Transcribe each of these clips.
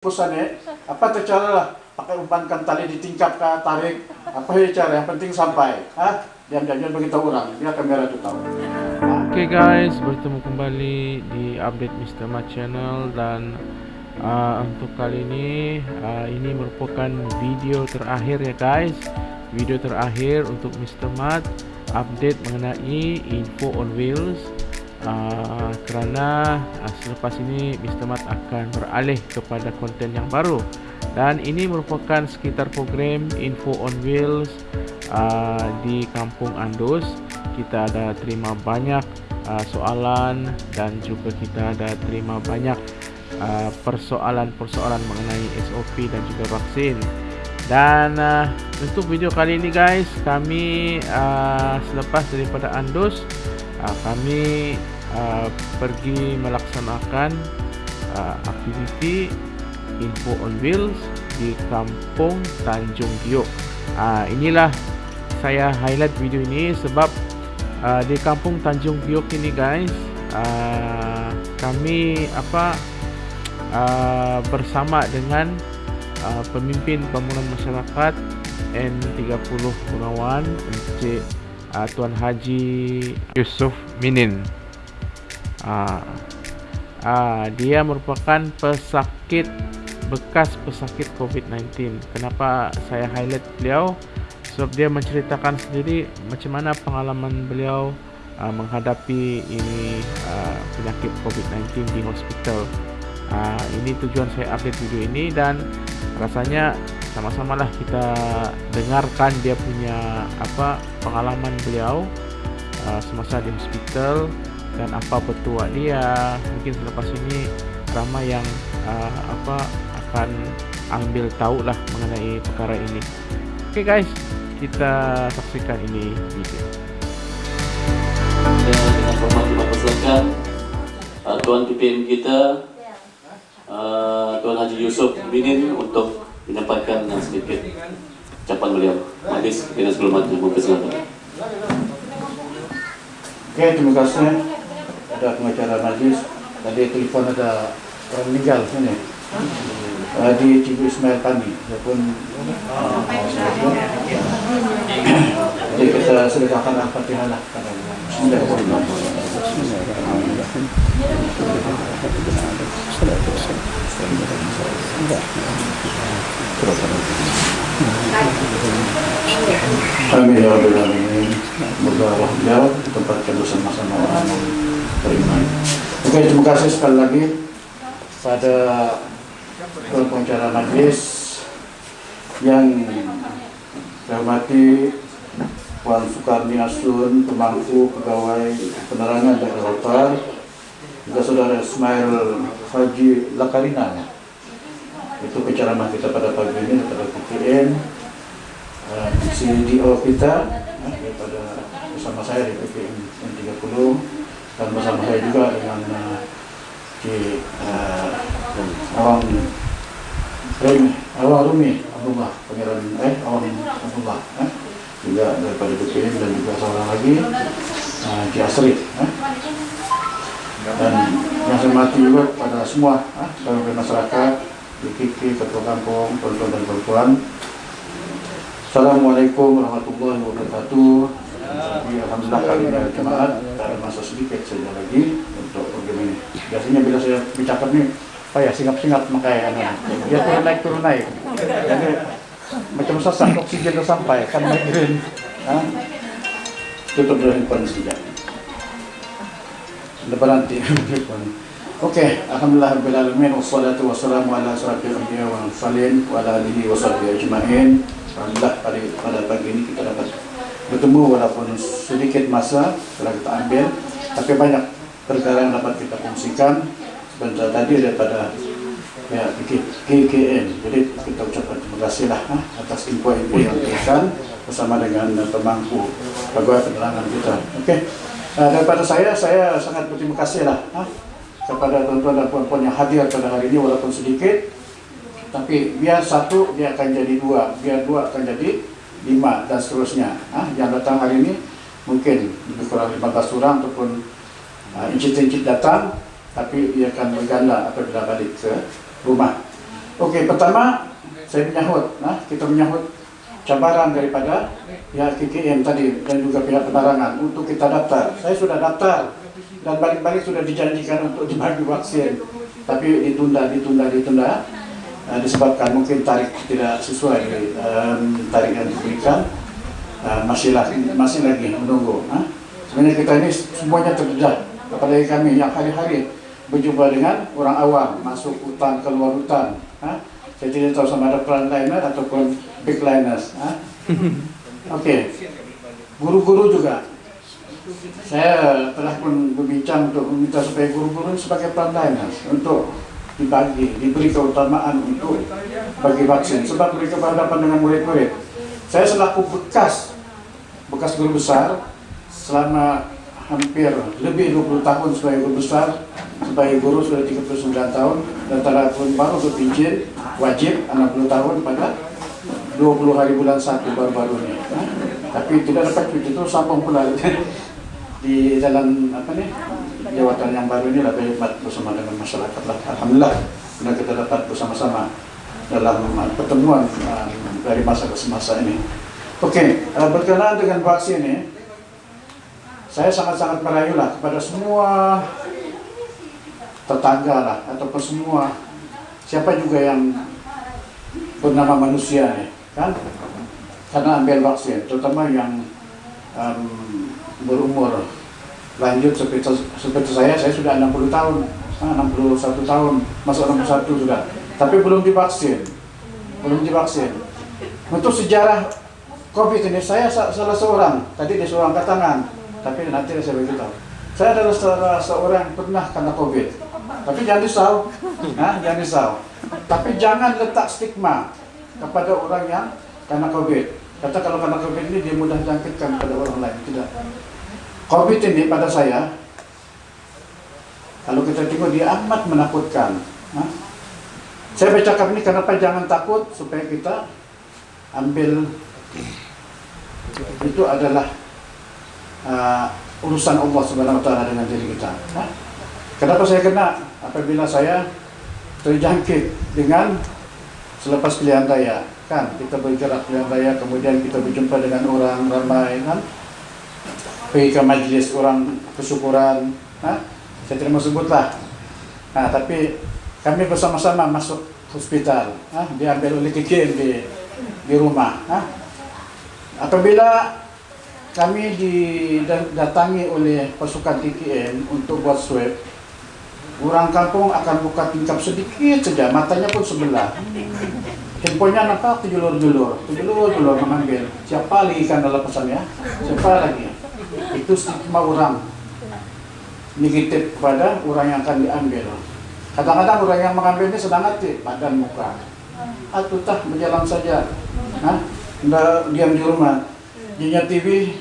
Pesannya, apa tuh cara lah? Pakai umpankan tali ditingkap ke tarik, apa ya cara? Yang penting sampai, ah, diam diam beritahu orang, biar kamera tuh tahu. Oke okay guys, bertemu kembali di update Mr. Mat channel dan uh, untuk kali ini uh, ini merupakan video terakhir ya guys, video terakhir untuk Mr. Mat update mengenai info on wheels uh, kerana uh, selepas ini Mr. Mat akan beralih kepada konten yang baru dan ini merupakan sekitar program info on wheels uh, di kampung Andus kita ada terima banyak uh, soalan dan juga kita ada terima banyak persoalan-persoalan uh, mengenai SOP dan juga vaksin dan uh, untuk video kali ini guys kami uh, selepas daripada Andus uh, kami uh, pergi melaksanakan uh, aktiviti info on wheels di kampung Tanjung Giok uh, inilah saya highlight video ini sebab uh, di kampung Tanjung Giok ini guys uh, kami apa uh, bersama dengan uh, pemimpin pembangunan masyarakat N30 Gunawan Encik uh, Tuan Haji Yusuf Minin. Uh, uh, dia merupakan pesakit bekas pesakit COVID-19. Kenapa saya highlight beliau? Sebab dia menceritakan sendiri macam mana pengalaman beliau uh, menghadapi ini uh, penyakit COVID-19 di hospital. Uh, ini tujuan saya update video ini dan rasanya sama-sama lah kita dengarkan dia punya apa pengalaman beliau uh, semasa di hospital dan apa petua dia. Mungkin selepas ini ramai yang uh, apa akan ambil tahu lah mengenai perkara ini. Oke okay guys kita saksikan ini video. Dan dengan hormat kita persilakan uh, Tuan PPM kita uh, Tuan Haji Yusuf Binin untuk menyampaikan sedikit ucapan beliau. Majlis Dinas Kehormatan mempersilakan. Oke, terima kasih. Ada pengacara majlis. Tadi telepon ada orang meninggal sini. Uh, di Cibu Ismail Tani. Pun uh, jadi kita sedekahkan Al-Fatihah lah. Amin ya Rabbil Alamin. Semoga beliau ditempatkan bersama-sama orang beriman. Oke, terima kasih sekali lagi pada pengacara majlis yang saya hormati Puan Soekarni Asun, pemangku pegawai penerangan daerah Rotar, juga saudara Ismail Haji Lakarina. Itu penceramah kita pada pagi ini pada PPN, uh, CDO kita uh, daripada bersama saya di PPN N30 dan bersama saya juga dengan uh, di uh, Awang Rumi, Awang Rumi Abdullah, Pangeran eh Awang Abdullah. Eh juga daripada BPM dan juga seorang lagi uh, Ki Asri eh. Dan yang saya mati juga pada semua eh, masyarakat Kiki, Ketua Kampung, tuan-tuan dan perempuan. Assalamualaikum warahmatullahi wabarakatuh. Jadi, Alhamdulillah kali ini ada jemaat ada masa sedikit saja lagi untuk program ini. Biasanya bila saya bicara nih apa ya singap-singap makanya dia turun naik turun naik. Jadi macam sesak oksigen sampai kan? Migrain ha? tutup dulu handphone saja nanti Oke. Alhamdulillah Rabbil Alamin Wassalatu wassalamu ala asrafil anbiya wa mursalin wa ala alihi wa ajma'in. Alhamdulillah pada, pada pagi ini kita dapat bertemu walaupun sedikit masa telah kita ambil tapi banyak perkara yang dapat kita fungsikan sebentar tadi daripada ya KKN jadi kita ucapkan terima kasih lah ha, atas info-info yang diberikan bersama dengan pemangku pegawai penerangan kita? Oke. okay. Uh, daripada saya saya sangat berterima kasih lah ha, kepada tuan-tuan dan puan-puan yang hadir pada hari ini walaupun sedikit. Tapi biar satu dia akan jadi dua. Biar dua akan jadi lima dan seterusnya ha, yang datang hari ini. Mungkin lebih kurang 15 orang ataupun uh, incit-incit datang tapi ia akan berganda apabila balik ke rumah. Oke, pertama saya menyahut, nah kita menyahut cabaran daripada ya KKM tadi dan juga pihak penerangan untuk kita daftar. Saya sudah daftar dan balik-balik sudah dijanjikan untuk dibagi vaksin, tapi ditunda, ditunda, ditunda. Nah, disebabkan mungkin tarik tidak sesuai um, tarik yang diberikan uh, masih lagi masih lagi menunggu. Nah, sebenarnya kita ini semuanya terdedah, apalagi kami yang hari-hari berjumpa dengan orang awam masuk hutan keluar hutan. Nah, saya tidak tahu sama ada frontliner ataupun backliners. Nah. Oke, okay. guru-guru juga. Saya telah pun berbincang untuk meminta supaya guru-guru sebagai frontliners untuk dibagi, diberi keutamaan untuk bagi vaksin sebab mereka berhadapan dengan murid-murid. Saya selaku bekas bekas guru besar selama hampir lebih 20 tahun sebagai guru besar sebagai guru sudah 39 tahun dan pun baru berpijin wajib 60 tahun pada 20 hari bulan 1 baru-baru ini nah, tapi tidak dapat cuti itu sambung pula di dalam apa nih jawatan yang baru ini lebih hebat bersama dengan masyarakat lah. Alhamdulillah sudah kita dapat bersama-sama dalam pertemuan uh, dari masa ke masa ini. Oke, uh, berkenaan dengan vaksin ini, saya sangat-sangat merayu lah kepada semua tetangga lah ataupun semua siapa juga yang bernama manusia nih, kan? Karena ambil vaksin, terutama yang um, berumur. Lanjut seperti, seperti saya, saya sudah 60 tahun, 61 ah, tahun, masuk 61 sudah, tapi belum divaksin, belum divaksin. Untuk sejarah COVID ini, saya salah seorang, tadi dia seorang angkat tangan, tapi nanti saya beritahu. Saya adalah salah seorang yang pernah kena COVID, tapi jangan risau, nah, jangan risau. Tapi jangan letak stigma kepada orang yang kena COVID. Kata kalau kena COVID ini dia mudah jangkitkan pada orang lain, tidak. COVID ini pada saya, kalau kita tengok dia amat menakutkan. Saya bercakap ini kenapa jangan takut supaya kita ambil itu adalah uh, urusan Allah Subhanahu Wa Taala dengan diri kita. Kenapa saya kena? Apabila saya terjangkit dengan selepas pilihan raya, kan kita bergerak pilihan raya, kemudian kita berjumpa dengan orang ramai, kan? Pergi ke majlis orang kesyukuran nah, saya tidak mau sebutlah. Nah, tapi kami bersama-sama masuk hospital nah, diambil oleh KKM di, di rumah nah. apabila kami didatangi oleh pasukan KKM untuk buat swab orang kampung akan buka tingkap sedikit saja matanya pun sebelah. Handphonenya nampak tujulur-julur tujulur-julur mengambil siapa lagi kan dalam pesannya siapa lagi? Itu stigma orang. Negatif kepada orang yang akan diambil. Kadang-kadang orang yang mengambil ini sedang hati badan muka. Atau tak berjalan saja. Nah, diam di rumah. Punya TV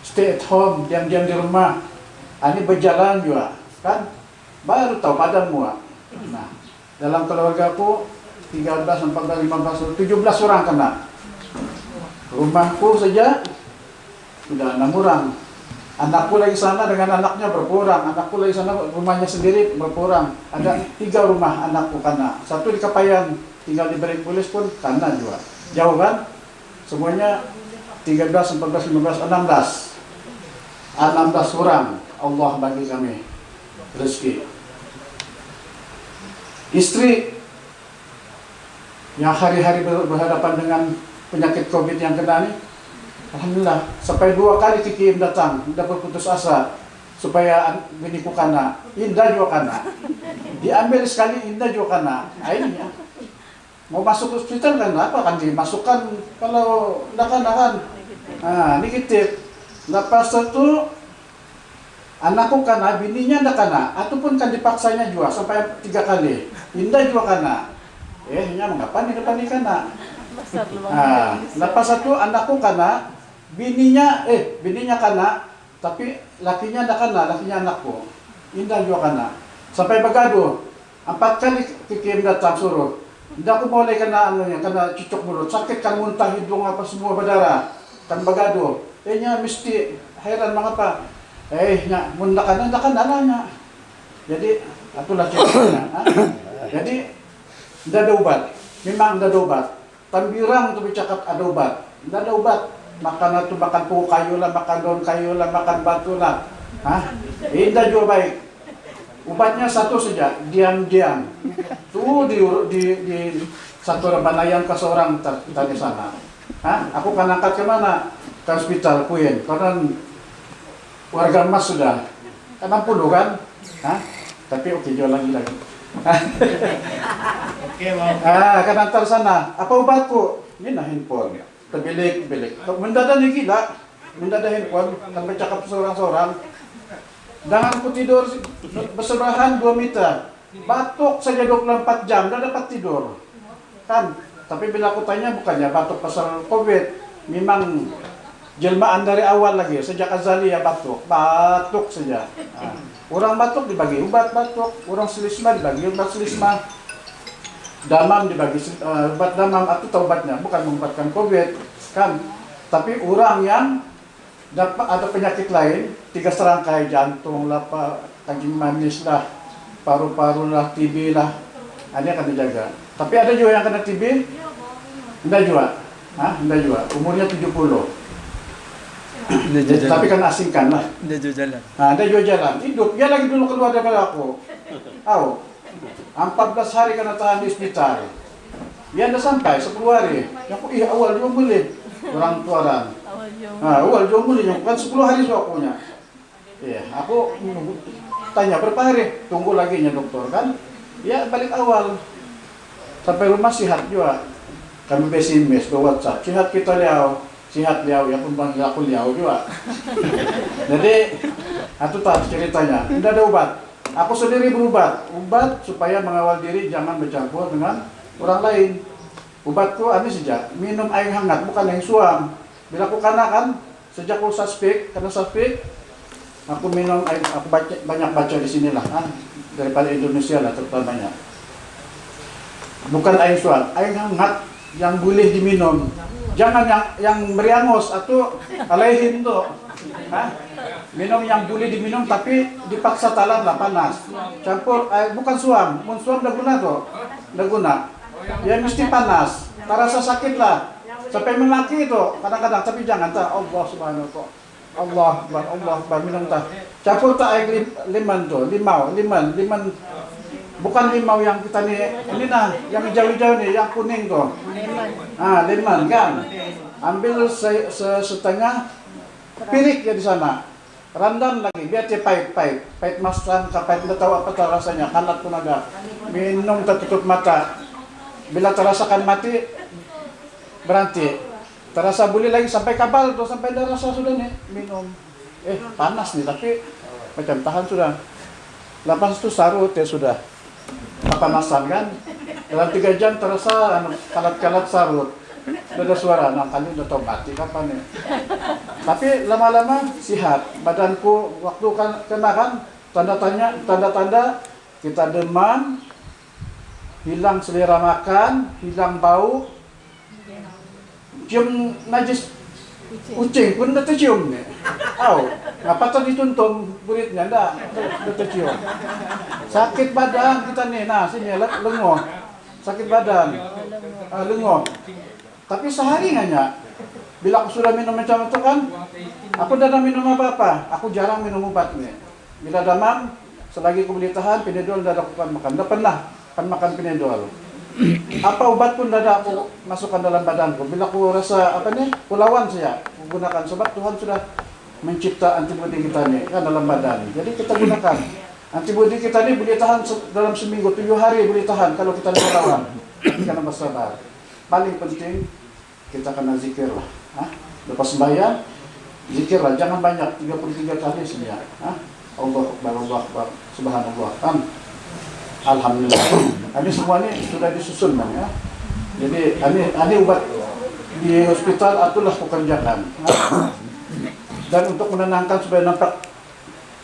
stay at home diam-diam di rumah. Ah, ini berjalan juga kan baru tahu badan muka nah dalam keluarga aku 13, 14, 15, 17 orang kena rumahku saja sudah enam orang Anakku lagi sana dengan anaknya berkurang, anakku lagi sana rumahnya sendiri berkurang. Ada tiga rumah anakku karena satu di Kapayan, tinggal di Pulis pun karena juga. Jauh kan? Semuanya 13, 14, 15, 16. 16 orang Allah bagi kami rezeki. Istri yang hari-hari berhadapan dengan penyakit COVID yang kena ini Alhamdulillah, sampai dua kali Kiki datang, tidak berputus asa supaya biniku kana, indah juga kana. Diambil sekali indah juga kana. Akhirnya mau masuk hospital kan apa kan dimasukkan kalau tidak kan. Nah, kita lepas itu anakku kana, bininya tidak kana, ataupun kan dipaksanya juga sampai tiga kali. Indah juga kana. Eh, ini mengapa nih depan ini kana? Nah, lepas itu anakku kana, bininya eh bininya kana tapi lakinya ada kana lakinya anakku. Indah juga kana. Sampai bergaduh empat kali kikim datang suruh. Tidak aku boleh kena anu kena cucuk mulut. Sakit kan muntah hidung apa semua berdarah. Kan bergaduh eh nya mesti heran mengapa eh nya muntah kan anaknya jadi itulah ceritanya jadi tidak ada obat memang tidak ada obat. Tambirang tuh bercakap ada obat. Tidak ada obat. Makan itu makan pokok kayu lah, makan daun kayu lah, makan batu lah. Hah? Tidak juga baik. Obatnya satu saja, diam-diam. Tuh di, di, di satu banayan ke seorang tadi sana. Hah? Aku kan angkat ke mana? Ke hospital Kuin. Karena warga emas sudah 60 kan? Hah? Tapi oke jual lagi lagi. Oke. Ah, kan antar sana. Apa obatku? Ini nah handphone. Terbilik, bilik. Mendadak nih gila. Mendadak handphone. Kan bercakap seorang-seorang. Dan aku tidur bersebelahan 2 meter. Batuk saja 24 jam, tidak dapat tidur. Kan? Tapi bila aku tanya bukannya batuk pasal COVID. Memang jelmaan dari awal lagi. Sejak azali ya batuk. Batuk saja. Ah. Orang batuk dibagi obat batuk. Orang selisma dibagi obat selisma damam dibagi uh, obat damam atau taubatnya bukan mengobatkan covid kan tapi orang yang dapat ada penyakit lain tiga serangkai jantung lah kencing manis lah paru-paru lah TB lah ini akan dijaga tapi ada juga yang kena TB tidak juga Hah? tidak juga umurnya 70 Tapi kan asingkan lah Dia juga jalan. Nah, dia juga jalan, hidup. Dia lagi dulu keluar daripada aku. Tahu? 14 hari kena tahan di hospital. Dia anda sampai 10 hari. Aku, iya awal juga boleh. Orang tuaran. Nah, awal juga boleh. Yang kan 10 hari sudah punya. Iya, aku tanya berapa hari? Tunggu lagi nya dokter kan? Ya balik awal. Sampai rumah sehat juga. Kami pesimis ke WhatsApp. Sehat kita liau. Sehat liau. Ya pun panggil aku liau juga. Jadi, itu tak ceritanya. Tidak ada obat. Aku sendiri berobat. Obat supaya mengawal diri jangan bercampur dengan orang lain. Obatku ini sejak minum air hangat bukan air suam. Bila aku kena kan sejak aku suspek karena suspek aku minum air aku baca, banyak baca di sinilah kan daripada Indonesia lah terutamanya. Bukan air suam, air hangat yang boleh diminum. Jangan yang yang meriangos atau alehin tuh. Minum yang boleh diminum tapi dipaksa talan lah panas. Campur air bukan suam, mun suam dah guna tuh. Dah guna. Ya mesti panas. Tak rasa sakit lah. Sampai melaki itu kadang-kadang tapi jangan tak Allah subhanahu wa Allah Akbar, Allah Akbar minum tak. Campur tak air lim, liman tuh, limau, liman, liman bukan limau yang kita nih ini nah yang hijau-hijau nih yang kuning tuh ah lemon kan? Ambil se, se, setengah pirik ya di sana. Randam lagi biar dia pahit-pahit pahit. Masam pahit tidak tahu apa tak rasanya. Kanat pun ada. Minum tertutup mata. Bila terasakan mati berhenti. Terasa boleh lagi sampai kabal tuh sampai ada rasa sudah nih minum. Eh panas nih tapi macam tahan sudah. Lepas itu sarut ya sudah kepanasan kan? Dalam tiga jam terasa anu, kalat-kalat sarut. Ada suara, nah kali udah tau mati kapan ya? Tapi lama-lama sehat badanku waktu kan kena kan? Tanda tanya tanda-tanda kita demam hilang selera makan hilang bau. Cium najis kucing. Pun udah tercium nih Au, ngapa tuh dituntung buritnya enggak udah tercium. Sakit badan kita nih nah sini lengoh sakit badan. Uh, lengoh tapi sehari hanya. Bila aku sudah minum macam itu kan aku tidak minum apa-apa. Aku jarang minum obat nih bila demam selagi aku boleh tahan pinedol tidak aku makan. Tidak pernah kan makan pinedol apa obat pun tidak aku masukkan dalam badanku. Bila aku rasa apa nih pulauan saya gunakan sebab Tuhan sudah mencipta antibodi kita nih kan dalam badan. Jadi kita gunakan. Antibodi kita ini boleh tahan dalam seminggu tujuh hari boleh tahan kalau kita melawan karena bersabar paling penting kita kena zikir lah lepas sembahyang zikir lah jangan banyak 33 kali sebenarnya Hah? Allah Akbar Allah Subhanallah. Kan Alhamdulillah. Ini semua ini sudah disusun man, ya. Jadi ini, ini obat di hospital itulah pekerjaan. Dan untuk menenangkan supaya nampak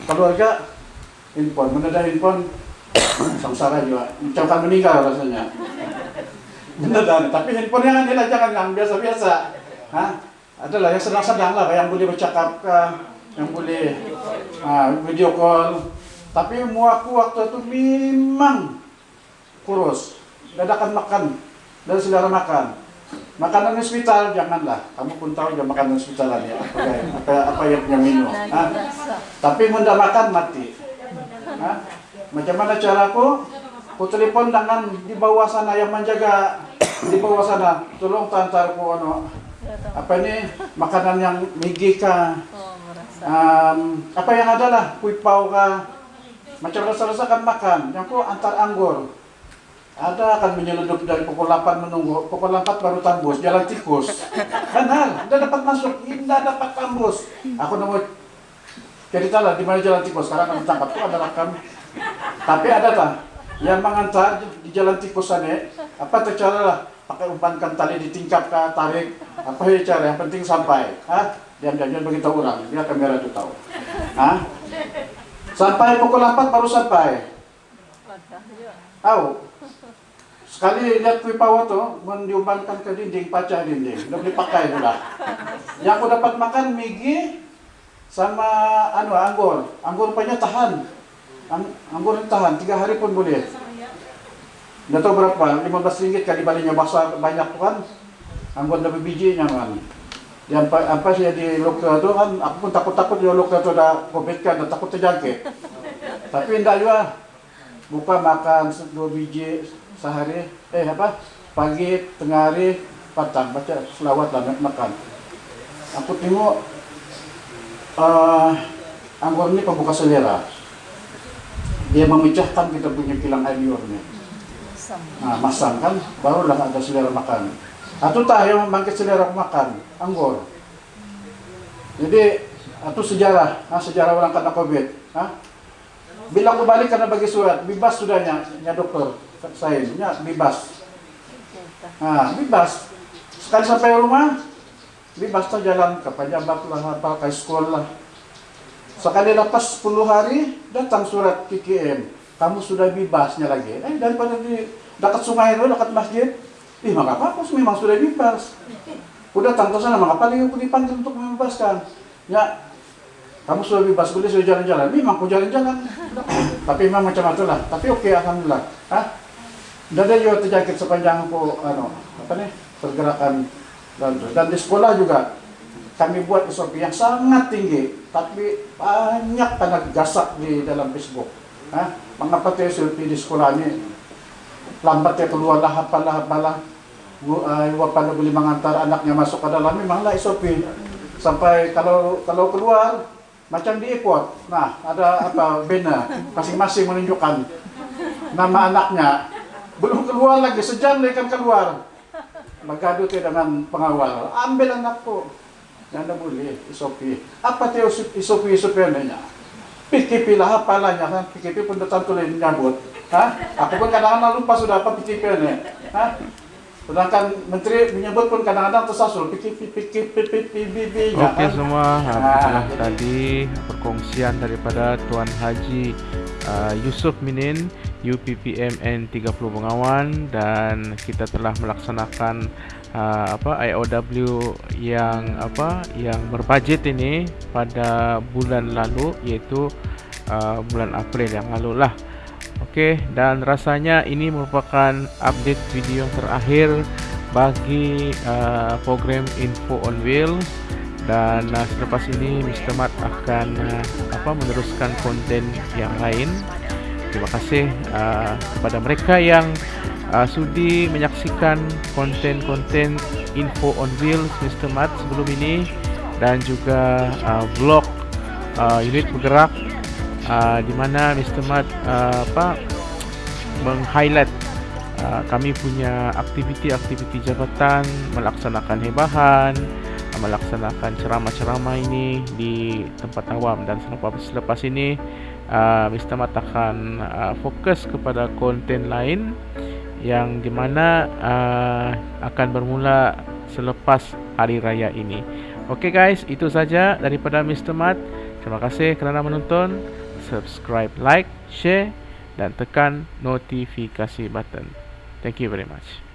keluarga handphone. Mendadak handphone samsara juga. Kan meninggal rasanya. Beneran tapi handphone yang ini jangan yang biasa-biasa. Hah? adalah yang sedang-sedang lah yang boleh bercakap yang boleh uh, video call tapi muaku waktu itu memang kurus dadakan makan dari selera makan. Makanan hospital janganlah. Kamu pun tahu ya makanan hospital ya. Apa, apa, apa yang punya minum. Ah. Tapi munda makan mati. Ah. Macam mana caraku? Ku telepon dengan di bawah sana yang menjaga di bawah sana. Tolong tantarku ano. Apa ini makanan yang migi ka. Um, apa yang ada lah, kuipau ka. Macam rasa-rasa kan makan. Yang ku antar anggur. Ada akan menyeludup dari pukul 8 menunggu, pukul 4 baru tembus, jalan tikus. Kan hal, dapat masuk, tidak dapat tembus. Aku nemu cerita lah di mana jalan tikus, sekarang kami tangkap itu adalah kami. Tapi ada tak yang mengantar di jalan tikus sana, apa tuh cara lah? Pakai umpankan tali ditingkap ke tarik, apa ya cara? Yang penting sampai. Hah? Diam-diam begitu orang, biar kamera itu tahu. Hah? Sampai pukul 4 baru sampai. Tahu? Sekali lihat wipawa tuh, mendiumpankan ke dinding, paca dinding. Udah dipakai pula. Yang aku dapat makan migi sama anu anggur. Anggur punya tahan. Ang anggur tahan, tiga hari pun boleh. Udah tahu berapa? 15 ringgit kali balinya basah banyak kan. Anggur lebih bijinya kan. Yang apa, sih di lokal itu kan, aku pun takut-takut di lokal itu udah covid kan, takut terjangkit. Tapi enggak juga. Buka makan dua biji sehari eh apa pagi tengah hari petang baca selawat lah makan. Aku tengok uh, anggur ini pembuka selera. Dia memecahkan kita punya kilang air liurnya. Nah masam kan barulah ada selera makan atau tak yang membangkit selera makan anggur jadi itu sejarah nah, sejarah orang kena covid nah, bila aku balik karena bagi surat bebas sudahnya ya dokter saya ya, bebas. Nah, bebas. Sekali sampai rumah, bebas tuh jalan ke pejabat lah, apa, ke sekolah. Sekali lepas 10 hari, datang surat KKM. Kamu sudah bebasnya lagi. Eh, daripada di dekat sungai itu, dekat masjid. Ih, maka apa, aku memang sudah bebas. Udah datang ke sana, maka lagi aku dipanggil untuk membebaskan. Ya, kamu sudah bebas, boleh sudah jalan-jalan. Memang aku jalan-jalan. Tapi memang macam itulah. Tapi oke, okay, Alhamdulillah. Hah? Tidak ada juga terjangkit sepanjang po, ano, apa nih, pergerakan dan, dan di sekolah juga kami buat SOP yang sangat tinggi, tapi banyak tanah gasak di dalam Facebook. Hah? Mengapa tuh SOP di sekolah ini lambat ya keluar lah, apalah, apalah, uh, pada boleh mengantar anaknya masuk ke dalam, memanglah SOP. Sampai kalau kalau keluar, macam di airport, nah ada apa, banner, masing-masing menunjukkan nama anaknya, belum keluar lagi, sejam lagi kan keluar. Tayo dengan pengawal. Ambil anakku. Yan na muli, isopi. Apa tayo isopi, isopi na niya? Pikipi lah, pala niya. Ha? Pikipi pun datang tuloy nyabot. Ha? Ako pun kadang-kadang lupa sudah apa pikipi niya. Ha? Sedangkan menteri menyebut pun kadang-kadang tersasul pikipi pikipi pikipi Oke semua, nah, tadi perkongsian daripada Tuan Haji uh, Yusuf Minin UPPMN 30 Bengawan dan kita telah melaksanakan uh, apa IOW yang apa yang berbajet ini pada bulan lalu yaitu uh, bulan April yang lalu lah. Okey dan rasanya ini merupakan update video yang terakhir bagi uh, program Info on Wheels dan uh, selepas ini Mr. Mat akan uh, apa meneruskan konten yang lain terima kasih uh, kepada mereka yang uh, sudi menyaksikan konten-konten info on wheels Mr. Mat sebelum ini dan juga uh, vlog uh, unit bergerak uh, di mana Mr. Mat uh, apa meng-highlight uh, kami punya aktiviti-aktiviti jabatan melaksanakan hebahan melaksanakan ceramah-ceramah ini di tempat awam dan selepas selepas ini uh, Mr. Mat akan uh, fokus kepada konten lain yang dimana uh, akan bermula selepas hari raya ini. Oke okay guys, itu saja daripada Mr. Mat. Terima kasih kerana menonton. Subscribe, like, share dan tekan notifikasi button. Thank you very much.